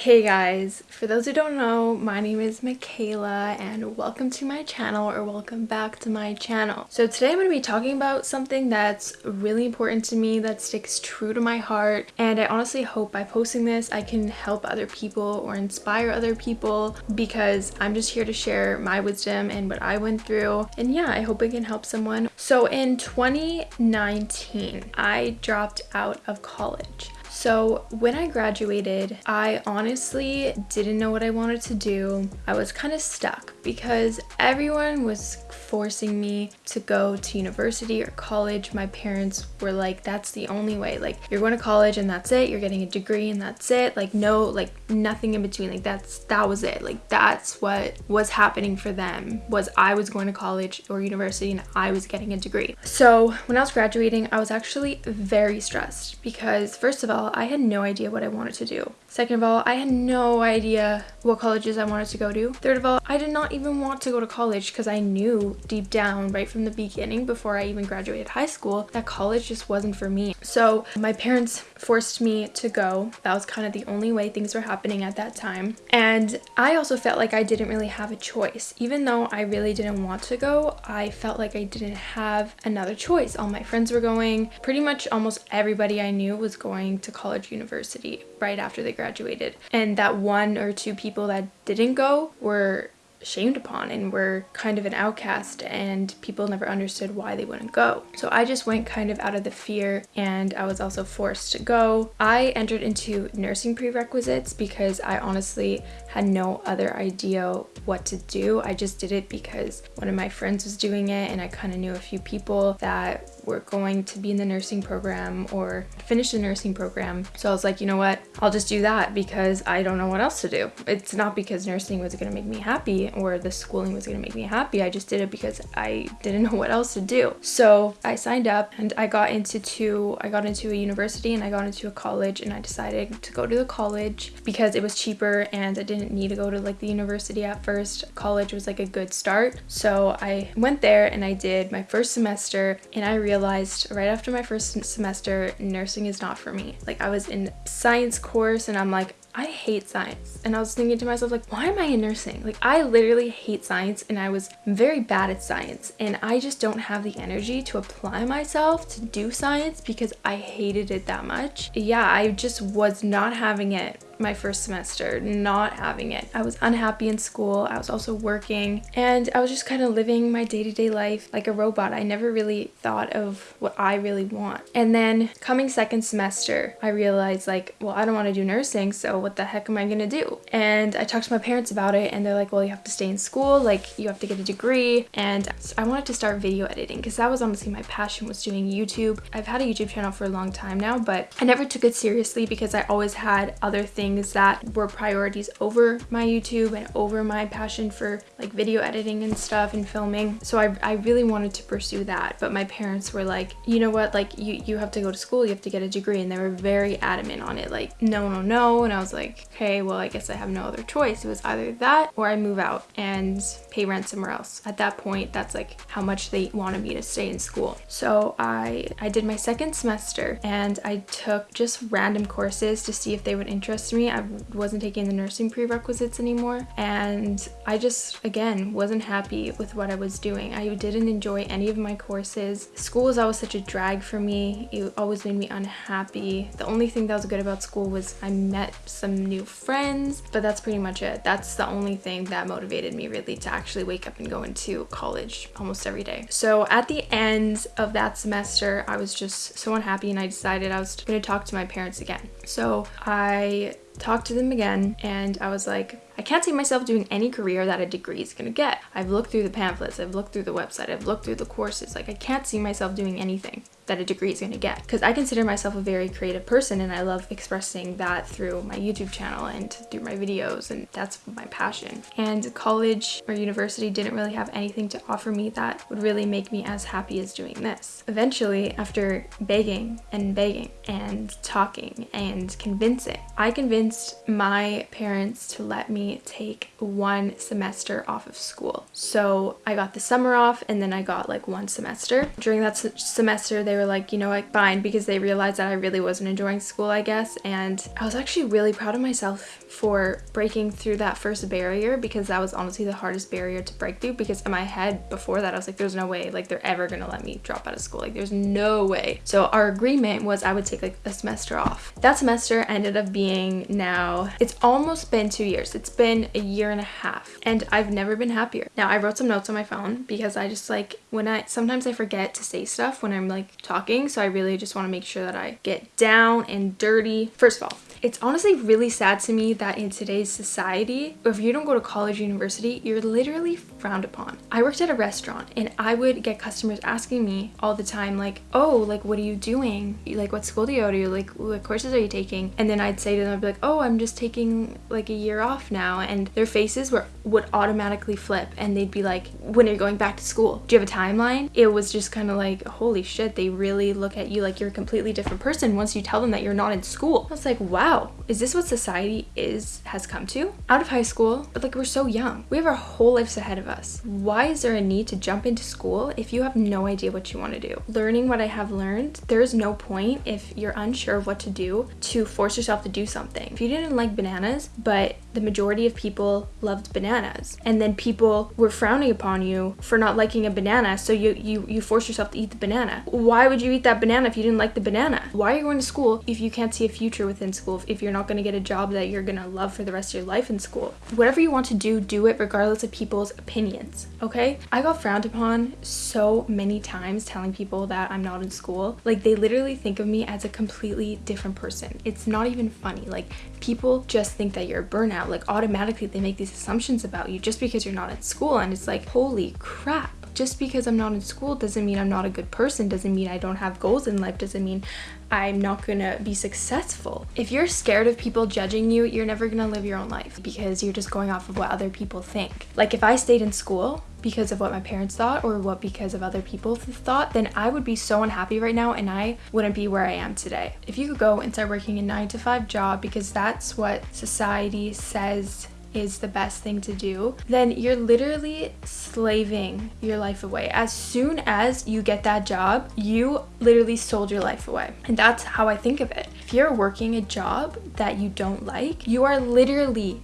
Hey guys, for those who don't know, my name is Michaela and welcome to my channel or welcome back to my channel. So today I'm going to be talking about something that's really important to me that sticks true to my heart and I honestly hope by posting this I can help other people or inspire other people because I'm just here to share my wisdom and what I went through and yeah, I hope it can help someone. So in 2019, I dropped out of college. So when I graduated, I honestly didn't know what I wanted to do. I was kind of stuck because everyone was forcing me to go to university or college. My parents were like, that's the only way. Like, you're going to college and that's it. You're getting a degree and that's it. Like, no, like nothing in between. Like, that's, that was it. Like, that's what was happening for them was I was going to college or university and I was getting a degree. So when I was graduating, I was actually very stressed because first of all, I had no idea what I wanted to do. Second of all, I had no idea what colleges I wanted to go to. Third of all, I did not even want to go to college because I knew deep down right from the beginning before I even graduated high school that college just wasn't for me. So my parents forced me to go. That was kind of the only way things were happening at that time. And I also felt like I didn't really have a choice. Even though I really didn't want to go, I felt like I didn't have another choice. All my friends were going. Pretty much almost everybody I knew was going to college university right after they graduated. And that one or two people that didn't go were shamed upon and were kind of an outcast and people never understood why they wouldn't go. So I just went kind of out of the fear and I was also forced to go. I entered into nursing prerequisites because I honestly had no other idea what to do. I just did it because one of my friends was doing it and I kind of knew a few people that were going to be in the nursing program or finish the nursing program. So I was like, you know what, I'll just do that because I don't know what else to do. It's not because nursing was gonna make me happy or the schooling was gonna make me happy. I just did it because I didn't know what else to do. So I signed up and I got into two, I got into a university and I got into a college and I decided to go to the college because it was cheaper and I didn't need to go to like the university at first. College was like a good start. So I went there and I did my first semester and I realized right after my first semester, nursing is not for me. Like I was in science course and I'm like, I hate science. And I was thinking to myself, like, why am I in nursing? Like, I literally hate science and I was very bad at science. And I just don't have the energy to apply myself to do science because I hated it that much. Yeah, I just was not having it my first semester, not having it. I was unhappy in school. I was also working and I was just kind of living my day-to-day -day life like a robot. I never really thought of what I really want. And then coming second semester, I realized like, well, I don't want to do nursing, so what the heck am I going to do? And I talked to my parents about it and they're like, well, you have to stay in school, like you have to get a degree. And I wanted to start video editing because that was honestly my passion was doing YouTube. I've had a YouTube channel for a long time now, but I never took it seriously because I always had other things things that were priorities over my YouTube and over my passion for like video editing and stuff and filming. So I, I really wanted to pursue that. But my parents were like, you know what, like you, you have to go to school, you have to get a degree. And they were very adamant on it, like, no, no, no. And I was like, okay, well, I guess I have no other choice. It was either that or I move out and pay rent somewhere else. At that point, that's like how much they wanted me to stay in school. So I, I did my second semester and I took just random courses to see if they would interest me me. I wasn't taking the nursing prerequisites anymore. And I just, again, wasn't happy with what I was doing. I didn't enjoy any of my courses. School was always such a drag for me. It always made me unhappy. The only thing that was good about school was I met some new friends, but that's pretty much it. That's the only thing that motivated me really to actually wake up and go into college almost every day. So at the end of that semester, I was just so unhappy and I decided I was going to talk to my parents again. So I talked to them again and I was like, I can't see myself doing any career that a degree is gonna get. I've looked through the pamphlets, I've looked through the website, I've looked through the courses. Like I can't see myself doing anything that a degree is going to get because I consider myself a very creative person and I love expressing that through my YouTube channel and through my videos and that's my passion. And college or university didn't really have anything to offer me that would really make me as happy as doing this. Eventually, after begging and begging and talking and convincing, I convinced my parents to let me take one semester off of school. So I got the summer off and then I got like one semester. During that semester, they were like, you know what, fine, because they realized that I really wasn't enjoying school, I guess. And I was actually really proud of myself for breaking through that first barrier because that was honestly the hardest barrier to break through because in my head before that, I was like, there's no way like they're ever gonna let me drop out of school. Like there's no way. So our agreement was I would take like a semester off. That semester ended up being now, it's almost been two years. It's been a year and a half and I've never been happier. Now I wrote some notes on my phone because I just like when I sometimes I forget to say stuff when I'm like talking so I really just want to make sure that I get down and dirty. First of all, it's honestly really sad to me that in today's society, if you don't go to college university, you're literally frowned upon. I worked at a restaurant and I would get customers asking me all the time like, oh, like what are you doing? Like what school do you go to? Like what courses are you taking? And then I'd say to them, I'd be like, oh, I'm just taking like a year off now. And their faces were would automatically flip and they'd be like, when are you going back to school? Do you have a timeline? It was just kind of like, holy shit, they really look at you like you're a completely different person once you tell them that you're not in school. I was like, wow, is this what society is has come to? Out of high school, but like we're so young. We have our whole lives ahead of us. Why is there a need to jump into school if you have no idea what you want to do? Learning what I have learned, there is no point if you're unsure of what to do to force yourself to do something. If you didn't like bananas, but the majority of people loved bananas and then people were frowning upon you for not liking a banana so you you you force yourself to eat the banana why would you eat that banana if you didn't like the banana why are you going to school if you can't see a future within school if you're not going to get a job that you're going to love for the rest of your life in school. Whatever you want to do, do it regardless of people's opinions, okay? I got frowned upon so many times telling people that I'm not in school. Like they literally think of me as a completely different person. It's not even funny. Like people just think that you're a burnout. Like automatically they make these assumptions about you just because you're not in school and it's like, holy crap just because I'm not in school doesn't mean I'm not a good person, doesn't mean I don't have goals in life, doesn't mean I'm not gonna be successful. If you're scared of people judging you, you're never gonna live your own life because you're just going off of what other people think. Like if I stayed in school because of what my parents thought or what because of other people thought, then I would be so unhappy right now and I wouldn't be where I am today. If you could go and start working a nine to five job because that's what society says is the best thing to do, then you're literally slaving your life away. As soon as you get that job, you literally sold your life away. And that's how I think of it. If you're working a job that you don't like, you are literally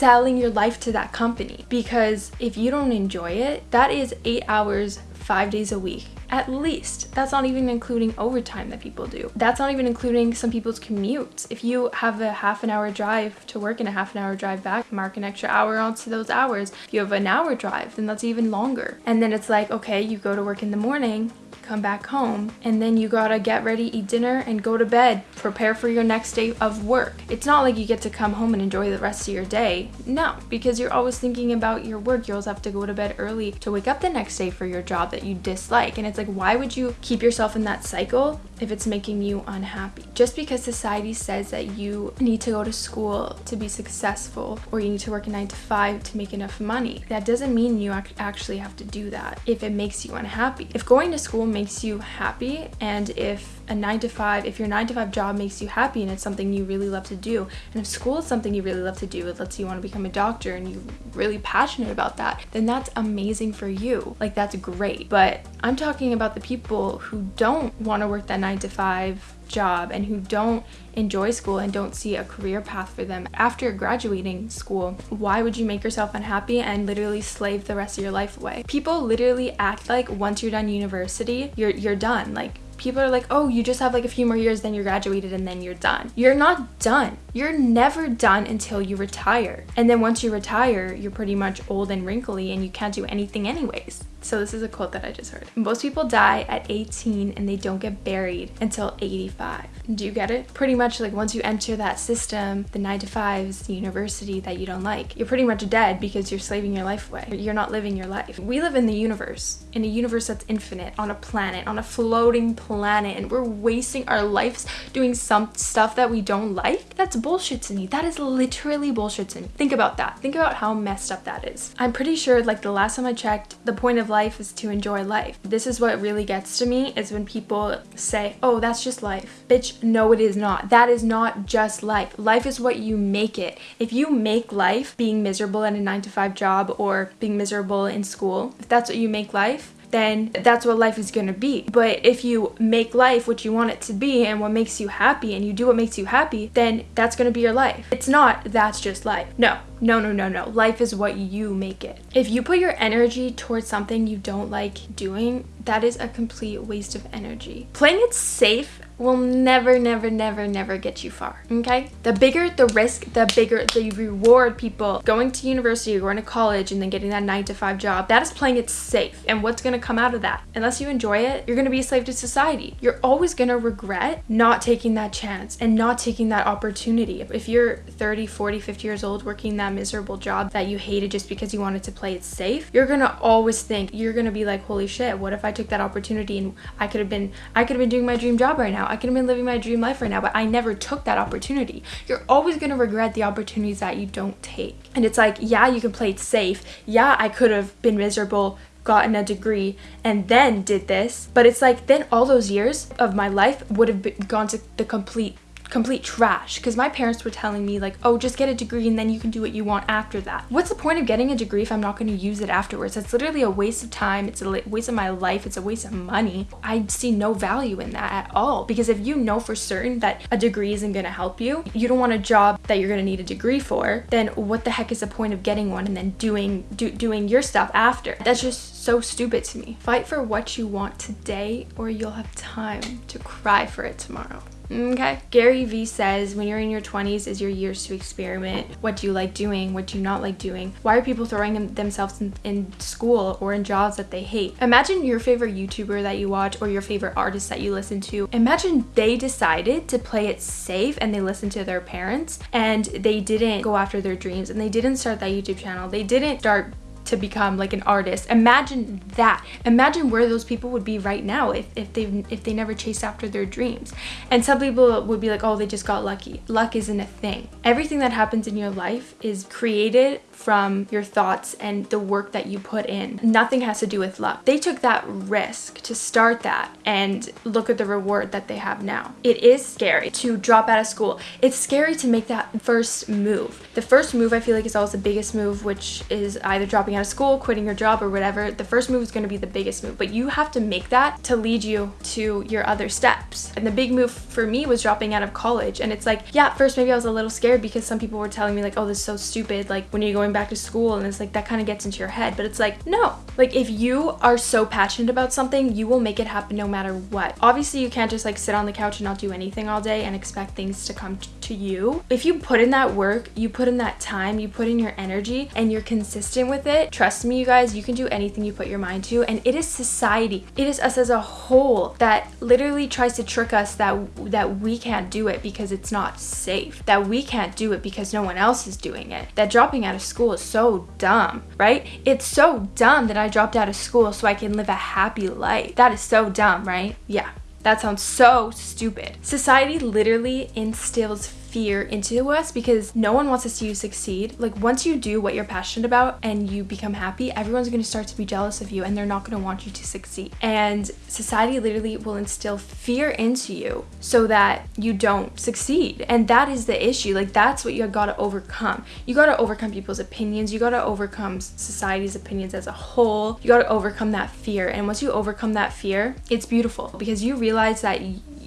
selling your life to that company. Because if you don't enjoy it, that is eight hours, five days a week at least. That's not even including overtime that people do. That's not even including some people's commutes. If you have a half an hour drive to work and a half an hour drive back, mark an extra hour onto those hours. If you have an hour drive, then that's even longer. And then it's like, okay, you go to work in the morning, come back home and then you gotta get ready, eat dinner, and go to bed. Prepare for your next day of work. It's not like you get to come home and enjoy the rest of your day. No, because you're always thinking about your work. You always have to go to bed early to wake up the next day for your job that you dislike. And it's like, why would you keep yourself in that cycle if it's making you unhappy? Just because society says that you need to go to school to be successful or you need to work a nine to five to make enough money, that doesn't mean you actually have to do that if it makes you unhappy. If going to school makes makes you happy and if a 9 to 5 if your 9 to 5 job makes you happy and it's something you really love to do and if school is something you really love to do let's say you want to become a doctor and you're really passionate about that then that's amazing for you like that's great but I'm talking about the people who don't want to work that 9 to 5 job and who don't enjoy school and don't see a career path for them after graduating school, why would you make yourself unhappy and literally slave the rest of your life away? People literally act like once you're done university, you're you're done. Like people are like, oh, you just have like a few more years, then you're graduated and then you're done. You're not done. You're never done until you retire. And then once you retire, you're pretty much old and wrinkly and you can't do anything anyways. So this is a quote that I just heard. Most people die at 18 and they don't get buried until 85. Do you get it? Pretty much like once you enter that system, the 9 to 5s, the university that you don't like, you're pretty much dead because you're slaving your life away. You're not living your life. We live in the universe, in a universe that's infinite, on a planet, on a floating planet, and we're wasting our lives doing some stuff that we don't like? That's bullshit to me. That is literally bullshit to me. Think about that. Think about how messed up that is. I'm pretty sure like the last time I checked, the point of life is to enjoy life. This is what really gets to me is when people say, oh, that's just life. Bitch, no, it is not. That is not just life. Life is what you make it. If you make life being miserable in a nine to five job or being miserable in school, if that's what you make life, then that's what life is to be. But if you make life what you want it to be and what makes you happy and you do what makes you happy, then that's to be your life. It's not that's just life. No, no, no, no, no. Life is what you make it. If you put your energy towards something you don't like doing, that is a complete waste of energy. Playing it safe will never, never, never, never get you far, okay? The bigger the risk, the bigger the reward people going to university or going to college and then getting that nine to five job, that is playing it safe. And what's gonna come out of that? Unless you enjoy it, you're gonna be a slave to society. You're always gonna regret not taking that chance and not taking that opportunity. If you're 30, 40, 50 years old working that miserable job that you hated just because you wanted to play it safe, you're gonna always think, you're gonna be like, holy shit, what if I took that opportunity and I could have been, I could have been doing my dream job right now. I could have been living my dream life right now, but I never took that opportunity. You're always gonna regret the opportunities that you don't take. And it's like, yeah, you can play it safe. Yeah, I could have been miserable gotten a degree and then did this but it's like then all those years of my life would have been, gone to the complete complete trash because my parents were telling me like oh just get a degree and then you can do what you want after that. What's the point of getting a degree if i'm not going to use it afterwards? That's literally a waste of time. It's a waste of my life. It's a waste of money. I see no value in that at all because if you know for certain that a degree isn't going to help you you don't want a job that you're going to need a degree for then what the heck is the point of getting one and then doing do, doing your stuff after? That's just so stupid to me. Fight for what you want today or you'll have time to cry for it tomorrow Okay. Gary Vee says when you're in your 20s is your years to experiment. What do you like doing? What do you not like doing? Why are people throwing themselves in, in school or in jobs that they hate? Imagine your favorite YouTuber that you watch or your favorite artist that you listen to. Imagine they decided to play it safe and they listened to their parents and they didn't go after their dreams and they didn't start that YouTube channel. They didn't start to become like an artist. Imagine that. Imagine where those people would be right now if, if they if they never chased after their dreams. And some people would be like, oh, they just got lucky. Luck isn't a thing. Everything that happens in your life is created from your thoughts and the work that you put in. Nothing has to do with luck. They took that risk to start that and look at the reward that they have now. It is scary to drop out of school. It's scary to make that first move. The first move I feel like is always the biggest move, which is either dropping out of school, quitting your job or whatever. The first move is going to be the biggest move, but you have to make that to lead you to your other steps. And the big move for me was dropping out of college. And it's like, yeah, first maybe I was a little scared because some people were telling me like, oh, this is so stupid. Like when you're going going back to school and it's like that kind of gets into your head but it's like no. Like if you are so passionate about something you will make it happen no matter what. Obviously you can't just like sit on the couch and not do anything all day and expect things to come to you. If you put in that work you put in that time you put in your energy and you're consistent with it trust me you guys you can do anything you put your mind to and it is society. It is us as a whole that literally tries to trick us that that we can't do it because it's not safe that we can't do it because no one else is doing it that dropping out of school school is so dumb, right? It's so dumb that I dropped out of school so I can live a happy life. That is so dumb, right? Yeah. That sounds so stupid. Society literally instills fear into us because no one wants to see you succeed. Like once you do what you're passionate about and you become happy, everyone's going to start to be jealous of you and they're not going to want you to succeed. And society literally will instill fear into you so that you don't succeed. And that is the issue. Like that's what you got to overcome. You got to overcome people's opinions. You got to overcome society's opinions as a whole. You got to overcome that fear. And once you overcome that fear, it's beautiful because you realize that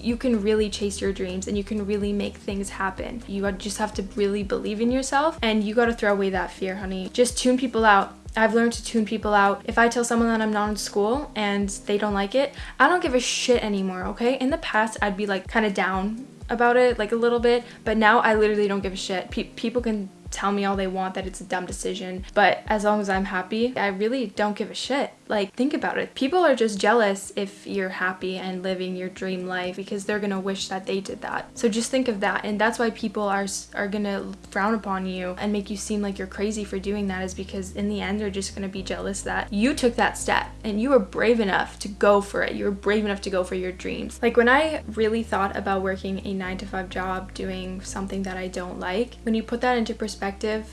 you can really chase your dreams and you can really make things happen. You just have to really believe in yourself and you got to throw away that fear, honey. Just tune people out. I've learned to tune people out. If I tell someone that I'm not in school and they don't like it, I don't give a shit anymore, okay? In the past, I'd be like kind of down about it, like a little bit, but now I literally don't give a shit. Pe people can tell me all they want that it's a dumb decision, but as long as I'm happy, I really don't give a shit. Like, think about it. People are just jealous if you're happy and living your dream life because they're gonna wish that they did that. So just think of that, and that's why people are are gonna frown upon you and make you seem like you're crazy for doing that is because in the end they're just gonna be jealous that you took that step and you were brave enough to go for it. You were brave enough to go for your dreams. Like when I really thought about working a nine to five job, doing something that I don't like, when you put that into perspective,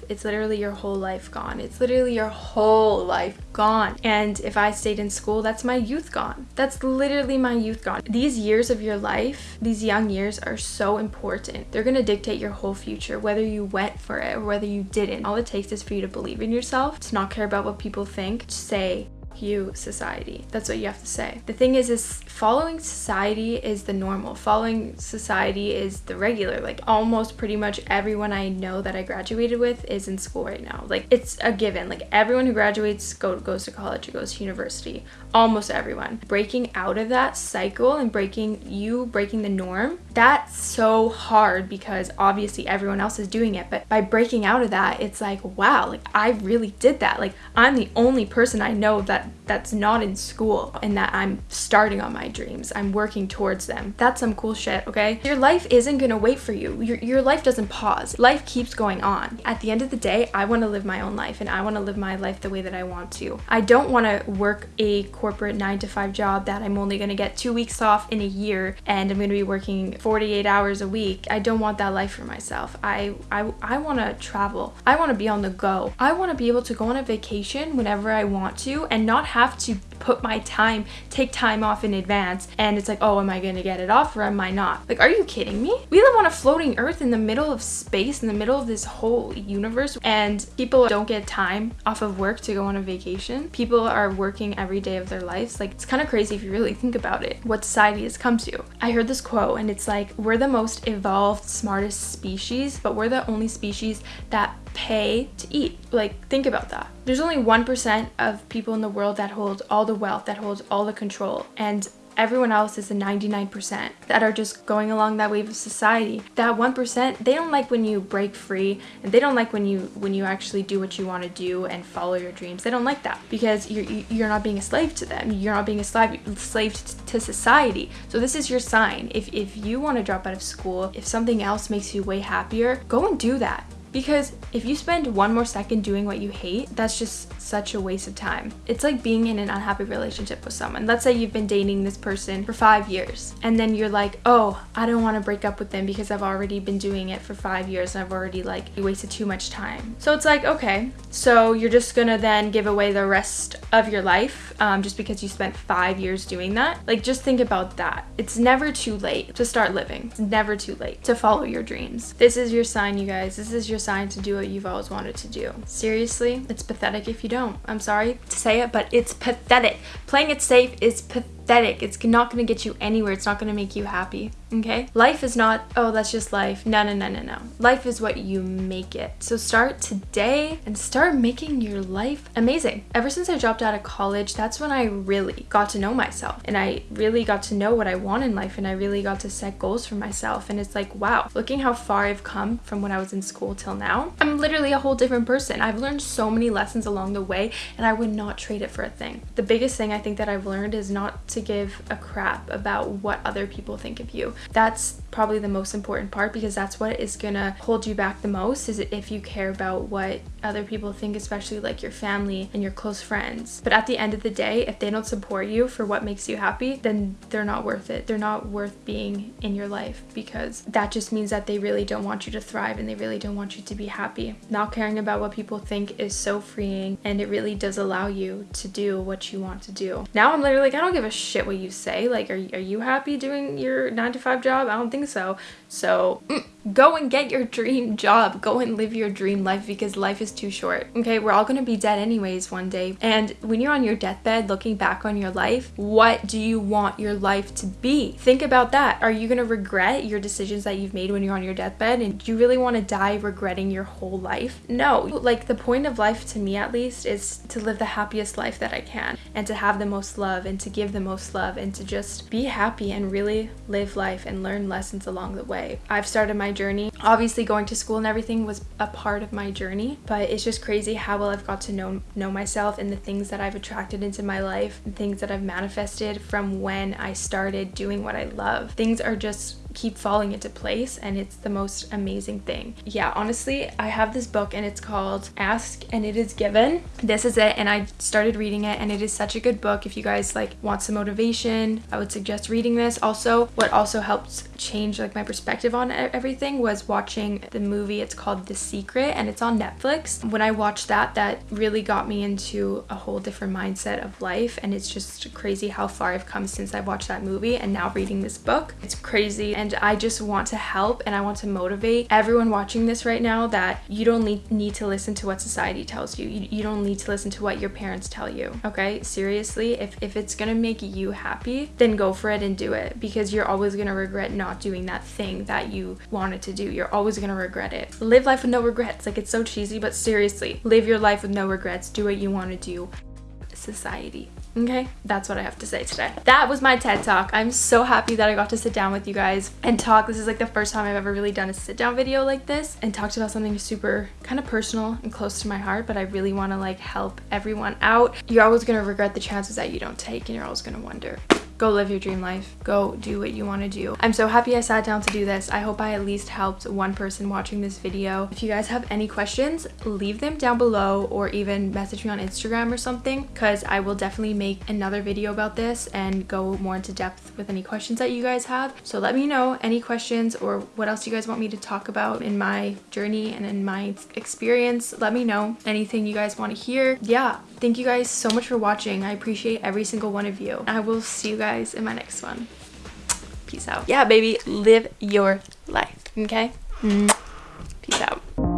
it's literally your whole life gone. It's literally your whole life gone. And if I stayed in school, that's my youth gone. That's literally my youth gone. These years of your life, these young years are so important. They're gonna dictate your whole future, whether you went for it or whether you didn't. All it takes is for you to believe in yourself, to not care about what people think, to say, you society. That's what you have to say. The thing is is following society is the normal. Following society is the regular. Like almost pretty much everyone i know that i graduated with is in school right now. Like it's a given. Like everyone who graduates go, goes to college or goes to university. Almost everyone. Breaking out of that cycle and breaking you breaking the norm that's so hard because obviously everyone else is doing it but by breaking out of that it's like wow like i really did that like i'm the only person i know that that's not in school and that I'm starting on my dreams. I'm working towards them. That's some cool shit, okay? Your life isn't gonna wait for you. Your, your life doesn't pause. Life keeps going on. At the end of the day, I wanna live my own life and I wanna live my life the way that I want to. I don't wanna work a corporate nine to five job that I'm only gonna get two weeks off in a year and I'm gonna be working 48 hours a week. I don't want that life for myself. I, I, I wanna travel. I wanna be on the go. I wanna be able to go on a vacation whenever I want to and not have to put my time, take time off in advance, and it's like, oh, am I gonna get it off or am I not? Like, are you kidding me? We live on a floating earth in the middle of space, in the middle of this whole universe, and people don't get time off of work to go on a vacation. People are working every day of their lives. Like, it's kind of crazy if you really think about it, what society has come to. I heard this quote, and it's like, we're the most evolved, smartest species, but we're the only species that pay to eat. Like, think about that. There's only 1% of people in the world that hold all the wealth, that holds all the control. And everyone else is the 99% that are just going along that wave of society. That 1%, they don't like when you break free and they don't like when you when you actually do what you want to do and follow your dreams. They don't like that because you're you're not being a slave to them. You're not being a slave slave to society. So this is your sign. If if you want to drop out of school, if something else makes you way happier, go and do that because if you spend one more second doing what you hate, that's just such a waste of time. It's like being in an unhappy relationship with someone. Let's say you've been dating this person for five years and then you're like, oh, I don't want to break up with them because I've already been doing it for five years and I've already like wasted too much time. So it's like, okay, so you're just gonna then give away the rest of your life um, just because you spent five years doing that. Like just think about that. It's never too late to start living. It's never too late to follow your dreams. This is your sign, you guys. This is your sign to do what you've always wanted to do. Seriously, it's pathetic if you don't. I'm sorry to say it, but it's pathetic. Playing it safe is pathetic. It's not going to get you anywhere. It's not going to make you happy okay? Life is not, oh, that's just life. No, no, no, no, no. Life is what you make it. So start today and start making your life amazing. Ever since I dropped out of college, that's when I really got to know myself and I really got to know what I want in life and I really got to set goals for myself. And it's like, wow, looking how far I've come from when I was in school till now, I'm literally a whole different person. I've learned so many lessons along the way and I would not trade it for a thing. The biggest thing I think that I've learned is not to give a crap about what other people think of you that's probably the most important part because that's what is gonna hold you back the most is if you care about what other people think especially like your family and your close friends. But at the end of the day if they don't support you for what makes you happy then they're not worth it. They're not worth being in your life because that just means that they really don't want you to thrive and they really don't want you to be happy. Not caring about what people think is so freeing and it really does allow you to do what you want to do. Now i'm literally like i don't give a shit what you say. Like are, are you happy doing your nine to five job? I don't think so. So mm, go and get your dream job. Go and live your dream life because life is too short. Okay we're all gonna be dead anyways one day. And when you're on your deathbed looking back on your life what do you want your life to be? Think about that. Are you gonna regret your decisions that you've made when you're on your deathbed? And do you really want to die regretting your whole life? No. Like the point of life to me at least is to live the happiest life that i can and to have the most love and to give the most love and to just be happy and really live life and learn lessons along the way i've started my journey. Obviously going to school and everything was a part of my journey, but it's just crazy how well I've got to know know myself and the things that I've attracted into my life things that I've manifested from when I started doing what I love. Things are just keep falling into place and it's the most amazing thing. Yeah, honestly, I have this book and it's called Ask and It Is Given. This is it and I started reading it and it is such a good book. If you guys like want some motivation, I would suggest reading this. Also, what also helped change like my perspective on everything was watching the movie. It's called The Secret and it's on Netflix. When I watched that, that really got me into a whole different mindset of life and it's just crazy how far I've come since I watched that movie and now reading this book. It's crazy and I just want to help and I want to motivate everyone watching this right now that you don't need to listen to what society tells you. you. You don't need to listen to what your parents tell you, okay? Seriously, if, if it's gonna make you happy, then go for it and do it because you're always gonna regret not doing that thing that you wanted to do. You're always gonna regret it. Live life with no regrets. Like it's so cheesy, but seriously, live your life with no regrets. Do what you want to do. Society. Okay, that's what I have to say today. That was my TED Talk. I'm so happy that I got to sit down with you guys and talk. This is like the first time I've ever really done a sit down video like this and talked about something super kind of personal and close to my heart, but I really want to like help everyone out. You're always going to regret the chances that you don't take and you're always going to wonder go live your dream life. Go do what you want to do. I'm so happy i sat down to do this. I hope i at least helped one person watching this video. If you guys have any questions leave them down below or even message me on instagram or something because i will definitely make another video about this and go more into depth with any questions that you guys have. So let me know any questions or what else you guys want me to talk about in my journey and in my experience. Let me know anything you guys want to hear. Yeah thank you guys so much for watching i appreciate every single one of you i will see you guys in my next one. Peace out. Yeah, baby, live your life, okay? Mm. Peace out.